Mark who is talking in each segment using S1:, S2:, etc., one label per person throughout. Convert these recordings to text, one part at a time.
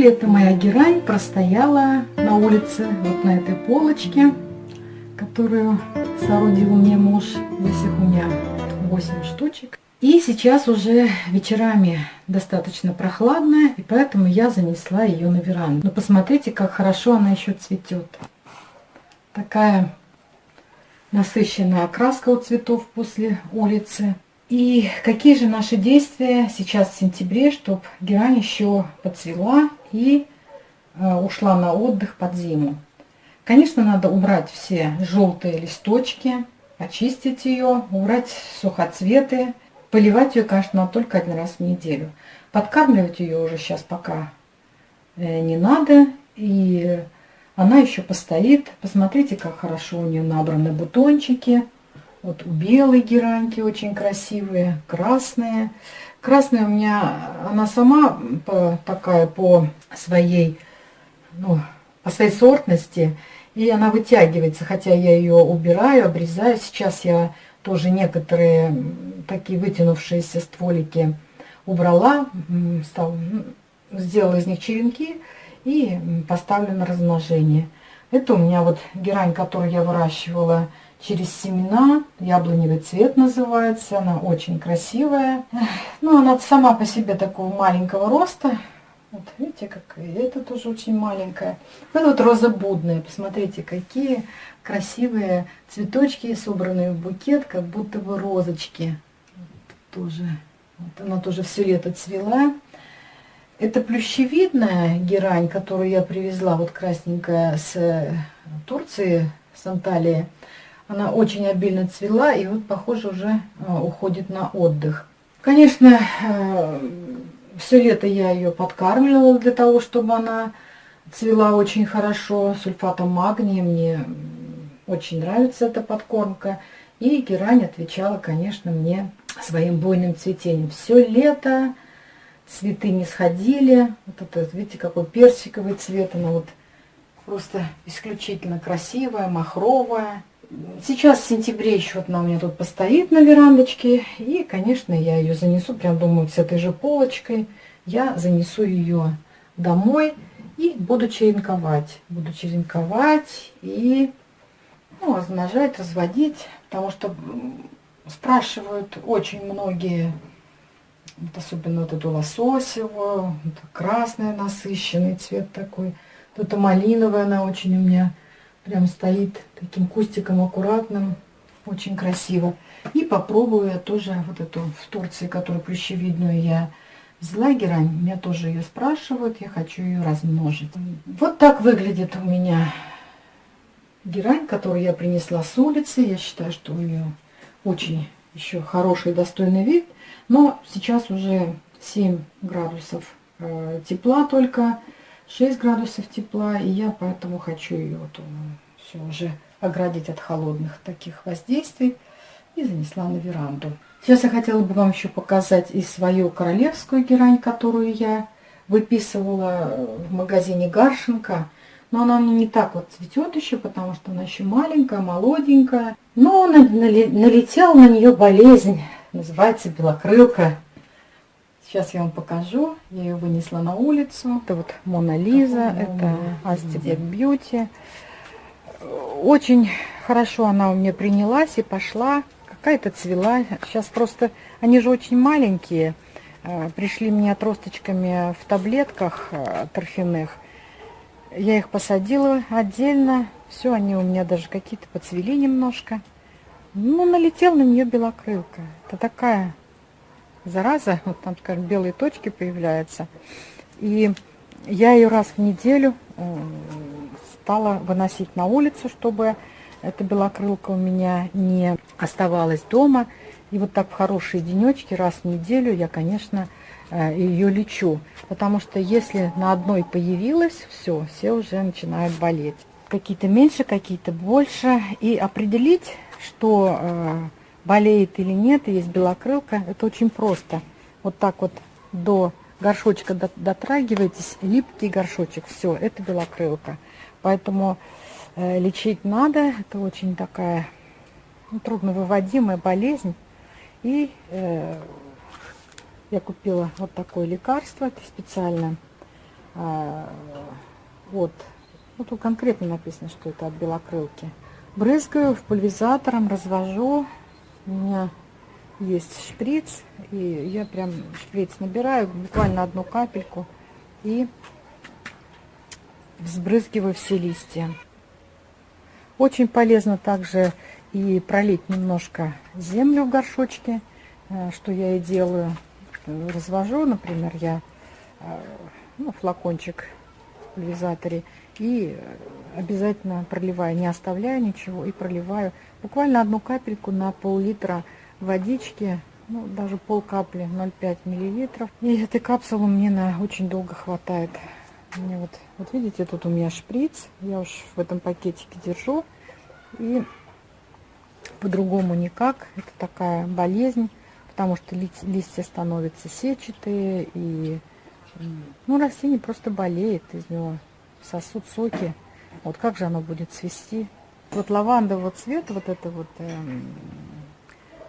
S1: лето моя герань простояла на улице, вот на этой полочке, которую соорудил мне муж. Здесь их у меня 8 штучек. И сейчас уже вечерами достаточно прохладная, и поэтому я занесла ее на веранду. Но посмотрите, как хорошо она еще цветет. Такая насыщенная окраска у цветов после улицы. И какие же наши действия сейчас в сентябре, чтобы герань еще подцвела и э, ушла на отдых под зиму. Конечно, надо убрать все желтые листочки, очистить ее, убрать сухоцветы, Поливать ее, конечно, только один раз в неделю. Подкармливать ее уже сейчас пока э, не надо. И она еще постоит. Посмотрите, как хорошо у нее набраны бутончики. Вот у белой гераньки очень красивые, красные. Красная у меня, она сама по, такая по своей, ну, по своей сортности. И она вытягивается, хотя я ее убираю, обрезаю. Сейчас я тоже некоторые такие вытянувшиеся стволики убрала, стал, сделала из них черенки и поставлю на размножение. Это у меня вот герань, которую я выращивала через семена, яблоневый цвет называется, она очень красивая. Ну, она сама по себе такого маленького роста, вот видите, как и это тоже очень маленькая. Вот, вот роза будная, посмотрите, какие красивые цветочки, собранные в букет, как будто бы розочки. Вот тоже, вот она тоже все лето цвела. Это плющевидная герань, которую я привезла, вот красненькая с э, Турции, с Анталии. Она очень обильно цвела и вот, похоже, уже э, уходит на отдых. Конечно, э, все лето я ее подкармливала для того, чтобы она цвела очень хорошо, сульфатом магния. Мне очень нравится эта подкормка. И герань отвечала, конечно, мне своим буйным цветением. Все лето цветы не сходили. Вот это, видите, какой персиковый цвет. Она вот просто исключительно красивая, махровая. Сейчас в сентябре еще вот она у меня тут постоит на верандочке. И, конечно, я ее занесу, прям думаю, с этой же полочкой. Я занесу ее домой и буду черенковать. Буду черенковать и ну, размножать, разводить. Потому что спрашивают очень многие, вот особенно вот эту лососевую, это красный насыщенный цвет такой. Вот эта малиновая, она очень у меня прям стоит таким кустиком аккуратным, очень красиво. И попробую я тоже вот эту в Турции, которую плющевидную я взяла герань. Меня тоже ее спрашивают, я хочу ее размножить. Вот так выглядит у меня герань, которую я принесла с улицы. Я считаю, что у нее очень еще хороший достойный вид. Но сейчас уже 7 градусов э, тепла только, 6 градусов тепла. И я поэтому хочу ее вот, э, все уже оградить от холодных таких воздействий. И занесла на веранду. Сейчас я хотела бы вам еще показать и свою королевскую герань, которую я выписывала в магазине Гаршенко. Но она не так вот цветет еще, потому что она еще маленькая, молоденькая. Но налетела на нее болезнь, называется белокрылка. Сейчас я вам покажу. Я ее вынесла на улицу. Это вот Мона Лиза, это Астидек Бьюти. Очень хорошо она у меня принялась и пошла. Какая-то цвела. Сейчас просто, они же очень маленькие. Э, пришли мне отросточками в таблетках э, торфяных. Я их посадила отдельно. Все, они у меня даже какие-то поцвели немножко. Ну, налетел на нее белокрылка. Это такая зараза. Вот там, скажем, белые точки появляются. И я ее раз в неделю стала выносить на улицу, чтобы эта белокрылка у меня не оставалась дома. И вот так в хорошие денечки раз в неделю я, конечно, Э, ее лечу. Потому что если на одной появилась, все, все уже начинают болеть. Какие-то меньше, какие-то больше. И определить, что э, болеет или нет, есть белокрылка, это очень просто. Вот так вот до горшочка дотрагиваетесь, липкий горшочек, все, это белокрылка. Поэтому э, лечить надо, это очень такая ну, трудновыводимая болезнь. И э, я купила вот такое лекарство, это специально э, от, ну тут конкретно написано, что это от белокрылки. Брызгаю в пульверизатором, развожу. У меня есть шприц, и я прям шприц набираю, буквально одну капельку, и взбрызгиваю все листья. Очень полезно также и пролить немножко землю в горшочке, э, что я и делаю. Развожу, например, я э, ну, флакончик в и обязательно проливаю, не оставляю ничего и проливаю буквально одну капельку на пол-литра водички, ну, даже пол капли, 0,5 миллилитров. И этой капсулы мне на очень долго хватает. Мне вот, вот видите, тут у меня шприц, я уж в этом пакетике держу. И по-другому никак, это такая болезнь, потому что ли, листья становятся сетчатые, и ну, растение просто болеет, из него сосут соки. Вот как же оно будет цвести? Вот лавандового цвета, вот это вот эм,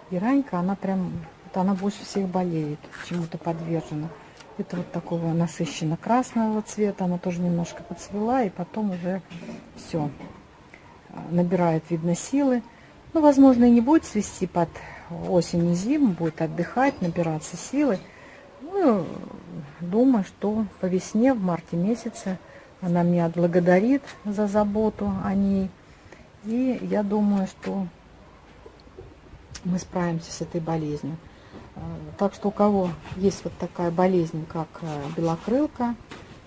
S1: Иранька, она прям, вот она больше всех болеет, чему-то подвержена. Это вот такого насыщенно красного цвета, она тоже немножко подцвела, и потом уже все набирает, видно, силы. Ну, возможно, и не будет свести под осень и зиму, будет отдыхать, набираться силы. Ну, думаю, что по весне, в марте месяце, она меня отблагодарит за заботу о ней. И я думаю, что мы справимся с этой болезнью. Э, так что у кого есть вот такая болезнь, как э, белокрылка,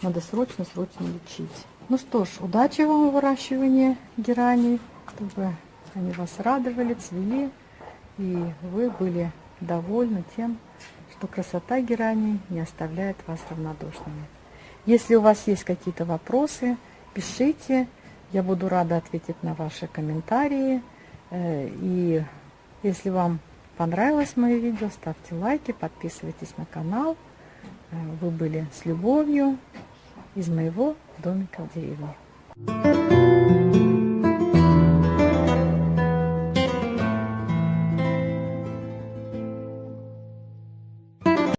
S1: надо срочно-срочно лечить. Ну что ж, удачи вам в выращивании герани, чтобы они вас радовали, цвели, и вы были довольны тем, что красота герани не оставляет вас равнодушными. Если у вас есть какие-то вопросы, пишите, я буду рада ответить на ваши комментарии, э, и если вам понравилось мое видео, ставьте лайки, подписывайтесь на канал. Э, вы были с любовью из моего домика в деревне.